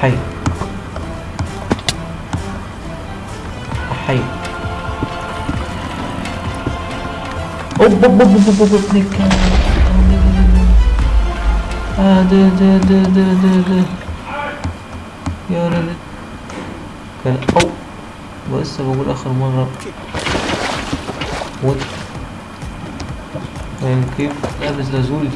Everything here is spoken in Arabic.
حي. حي. أوب أوب أوب أوب أوب ابن الكلب آه ده ده ده ده ده ده يا ولد. كان أو بس بقول آخر مرة. وات يعني كيف؟ لابس لازول